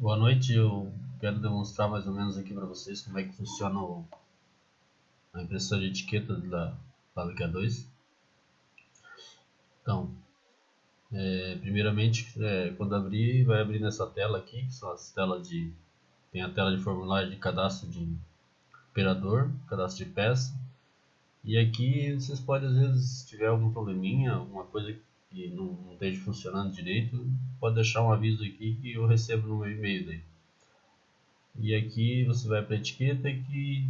Boa noite, eu quero demonstrar mais ou menos aqui para vocês como é que funciona o, a impressora de etiquetas da Fábrica 2. Então, é, primeiramente, é, quando abrir, vai abrir nessa tela aqui, que são as telas de... Tem a tela de formulário de cadastro de operador, cadastro de peça. E aqui vocês podem, às vezes, se tiver algum probleminha, alguma coisa que não, não esteja funcionando direito, pode deixar um aviso aqui que eu recebo no meu e-mail daí. E aqui você vai para a etiqueta que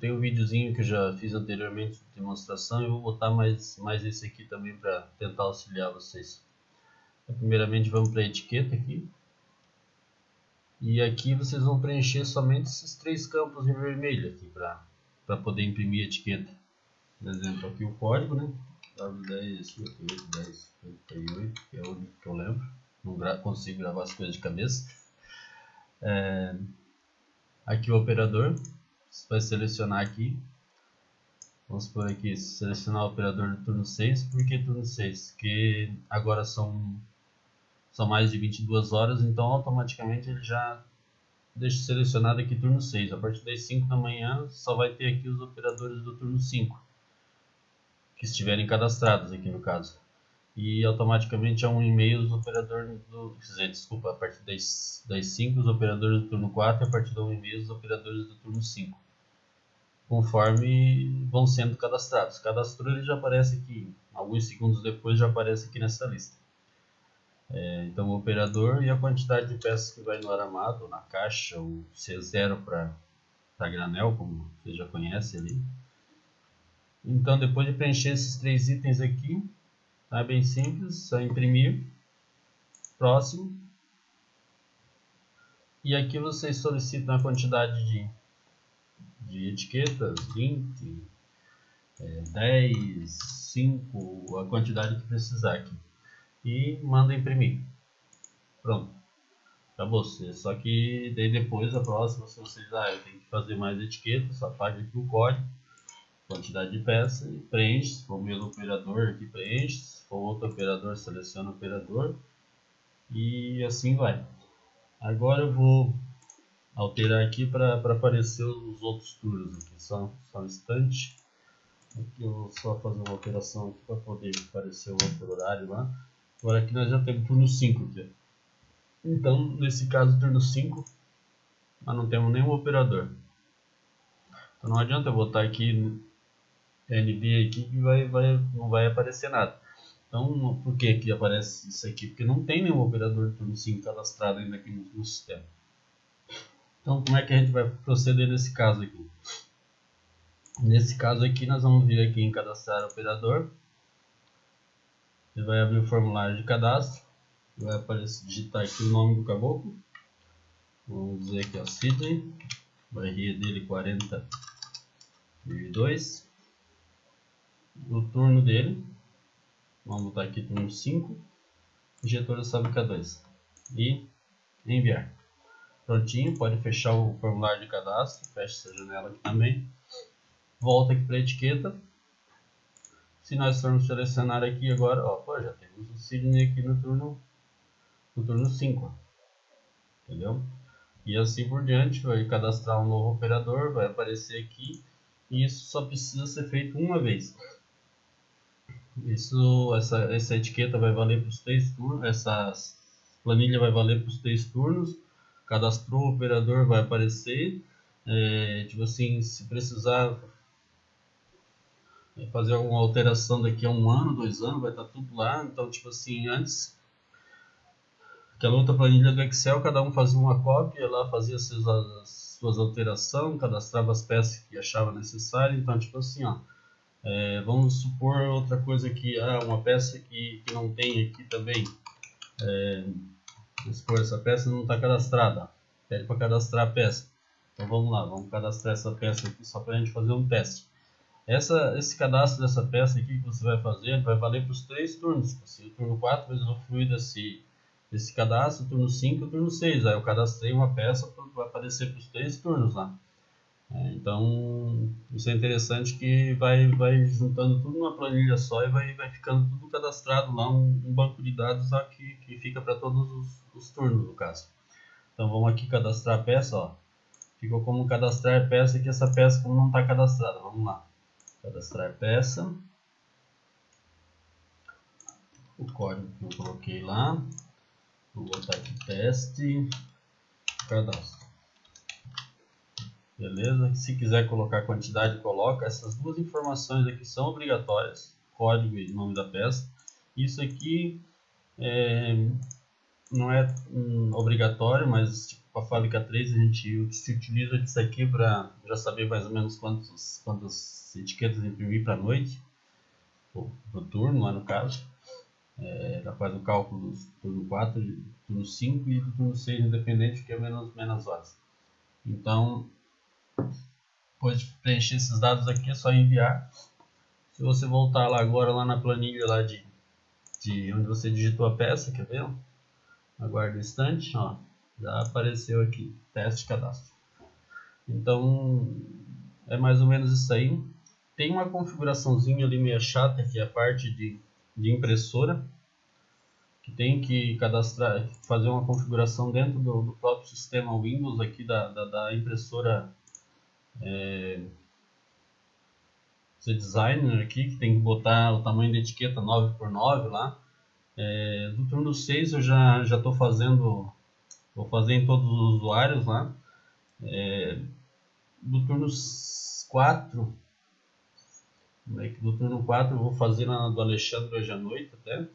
tem um videozinho que eu já fiz anteriormente de demonstração e vou botar mais, mais esse aqui também para tentar auxiliar vocês. Então, primeiramente vamos para a etiqueta aqui. E aqui vocês vão preencher somente esses três campos em vermelho aqui para poder imprimir a etiqueta. Por exemplo, aqui o código, né? W10, 10, 88, que é o único que eu lembro. Não gra consigo gravar as coisas de cabeça. É, aqui o operador. Você vai selecionar aqui. Vamos por aqui, selecionar o operador do turno 6. Por que turno 6? Porque agora são, são mais de 22 horas, então automaticamente ele já deixa selecionado aqui turno 6. A partir das 5 da manhã só vai ter aqui os operadores do turno 5 que estiverem cadastrados aqui no caso. E automaticamente é um e-mail os operadores do. Dizer, desculpa, a partir das, das 5 os operadores do turno 4 e a partir do e-mail os operadores do turno 5. Conforme vão sendo cadastrados. Cadastrou ele já aparece aqui, alguns segundos depois já aparece aqui nessa lista. É, então o operador e a quantidade de peças que vai no aramado, na caixa, o C0 para granel, como você já conhece ali. Então, depois de preencher esses três itens aqui, tá bem simples, só imprimir, próximo. E aqui vocês solicitam a quantidade de, de etiquetas, 20, é, 10, 5, a quantidade que precisar aqui. E manda imprimir. Pronto. Para você. Só que daí depois, a próxima, se vocês, ah, eu tenho que fazer mais etiquetas, apaga aqui o código quantidade de peça e preenche, se for o mesmo operador aqui preenche, se for outro operador seleciona o operador e assim vai. Agora eu vou alterar aqui para aparecer os outros turnos aqui, só, só um instante. Aqui eu vou só fazer uma alteração aqui para poder aparecer o outro horário lá. Agora aqui nós já temos turno 5 aqui. Então, nesse caso, turno 5, nós não temos nenhum operador. Então não adianta eu botar aqui NB aqui que vai, vai, não vai aparecer nada. Então, por que, que aparece isso aqui? Porque não tem nenhum operador de turno 5 cadastrado ainda aqui no, no sistema. Então, como é que a gente vai proceder nesse caso aqui? Nesse caso aqui, nós vamos vir aqui em cadastrar operador. Ele vai abrir o formulário de cadastro. Vai aparecer, digitar aqui o nome do caboclo. Vamos dizer aqui, ó, Sidney. Barria dele 40,2 no turno dele. Vamos botar aqui turno 5. Injetor da fábrica 2. E enviar. Prontinho, pode fechar o formulário de cadastro. Fecha essa janela aqui também. Volta aqui para a etiqueta. Se nós formos selecionar aqui agora, ó, pô, já temos o Sidney aqui no turno no turno 5. Entendeu? E assim por diante, vai cadastrar um novo operador, vai aparecer aqui. E isso só precisa ser feito uma vez. Isso, essa, essa etiqueta vai valer para os três turnos, essa planilha vai valer para os três turnos. Cadastrou o operador vai aparecer. É, tipo assim, se precisar fazer alguma alteração daqui a um ano, dois anos, vai estar tudo lá. Então, tipo assim, antes aquela outra planilha do Excel, cada um fazia uma cópia, lá fazia as suas, as suas alterações, cadastrava as peças que achava necessário. Então, tipo assim, ó é, vamos supor outra coisa que ah, uma peça que, que não tem aqui também. É, vamos supor, essa peça não está cadastrada. Pede para cadastrar a peça. Então vamos lá, vamos cadastrar essa peça aqui só para a gente fazer um teste. Essa, esse cadastro dessa peça aqui que você vai fazer vai valer para os três turnos. Assim, o turno 4 vai usufruir desse, desse cadastro, turno 5 e o turno 6. Aí eu cadastrei uma peça, vai aparecer para os três turnos lá. É, então, isso é interessante que vai, vai juntando tudo numa planilha só e vai, vai ficando tudo cadastrado lá, um, um banco de dados lá que, que fica para todos os, os turnos, no caso. Então vamos aqui cadastrar a peça, ó. Ficou como cadastrar peça que essa peça como não está cadastrada. Vamos lá. Cadastrar peça. O código que eu coloquei lá. Vou botar aqui teste. Cadastro. Beleza? Se quiser colocar quantidade, coloca. Essas duas informações aqui são obrigatórias. Código e nome da peça. Isso aqui é, não é obrigatório, mas tipo, para a fábrica 3 a gente se utiliza disso aqui para já saber mais ou menos quantos, quantas etiquetas imprimir para a noite, para o turno lá no caso. É, já faz o cálculo do turno 4, do turno 5 e do turno 6 independente, que é menos, menos horas. Então, depois de preencher esses dados aqui, é só enviar. Se você voltar lá agora lá na planilha lá de, de onde você digitou a peça, quer ver? Aguarde um instante, ó, já apareceu aqui, teste cadastro. Então, é mais ou menos isso aí. Tem uma configuraçãozinha ali meio chata, que é a parte de, de impressora, que tem que cadastrar, fazer uma configuração dentro do, do próprio sistema Windows aqui da, da, da impressora é, designer aqui, que tem que botar o tamanho da etiqueta 9x9 lá. É, do turno 6 eu já estou fazendo, vou fazer em todos os usuários lá. É, do turno 4, é do turno 4 eu vou fazer na do Alexandre hoje à noite até.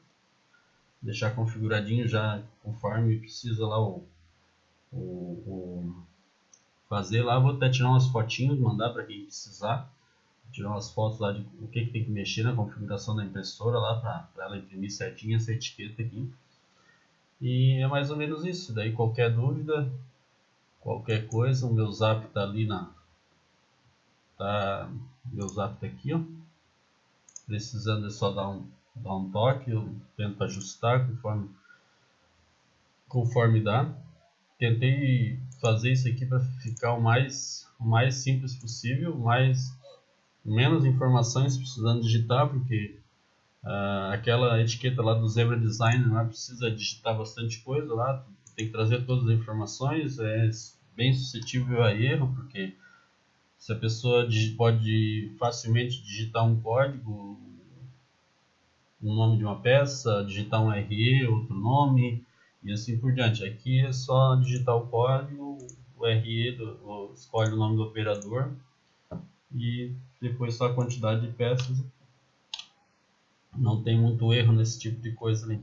Deixar configuradinho já conforme precisa lá o, o, o fazer lá. Vou até tirar umas fotinhos, mandar para quem precisar tirar umas fotos lá de o que, que tem que mexer na configuração da impressora lá para ela imprimir certinho essa etiqueta aqui. E é mais ou menos isso. Daí qualquer dúvida, qualquer coisa, o meu zap tá ali na. Tá, meu zap tá aqui, ó. Precisando é só dar um, dar um toque, eu tento ajustar conforme, conforme dá. Tentei fazer isso aqui para ficar o mais, o mais simples possível, mais menos informações precisando digitar, porque uh, aquela etiqueta lá do Zebra Design não precisa digitar bastante coisa lá, tem que trazer todas as informações, é bem suscetível a erro, porque se a pessoa pode facilmente digitar um código, um nome de uma peça, digitar um RE, outro nome, e assim por diante. Aqui é só digitar o código, o RE, do, escolhe o nome do operador e depois só a quantidade de peças. Não tem muito erro nesse tipo de coisa ali.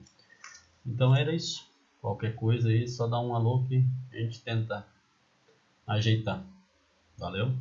Então era isso. Qualquer coisa aí, só dá um alô que a gente tenta ajeitar. Valeu?